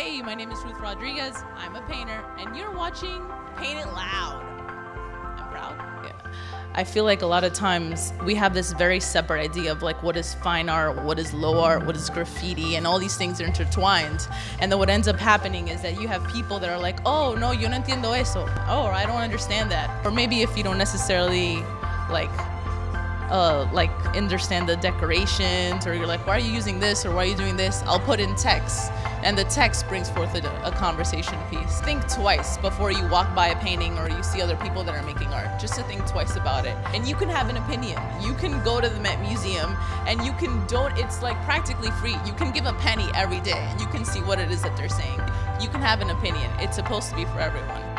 Hey, my name is Ruth Rodriguez. I'm a painter, and you're watching Paint It Loud. I'm proud. Yeah. I feel like a lot of times we have this very separate idea of like what is fine art, what is low art, what is graffiti, and all these things are intertwined. And then what ends up happening is that you have people that are like, oh, no, yo no entiendo eso. Oh, I don't understand that. Or maybe if you don't necessarily like uh, like understand the decorations or you're like why are you using this or why are you doing this i'll put in text and the text brings forth a, a, conversation piece. Think twice before you walk by a painting or you see other people that are making art just to think twice about it. And you can have an opinion. You can go to the met museum and you can don't it's like practically free. You can give a penny every day. And you can see what it is that they're saying. You can have an opinion. It's supposed to be for everyone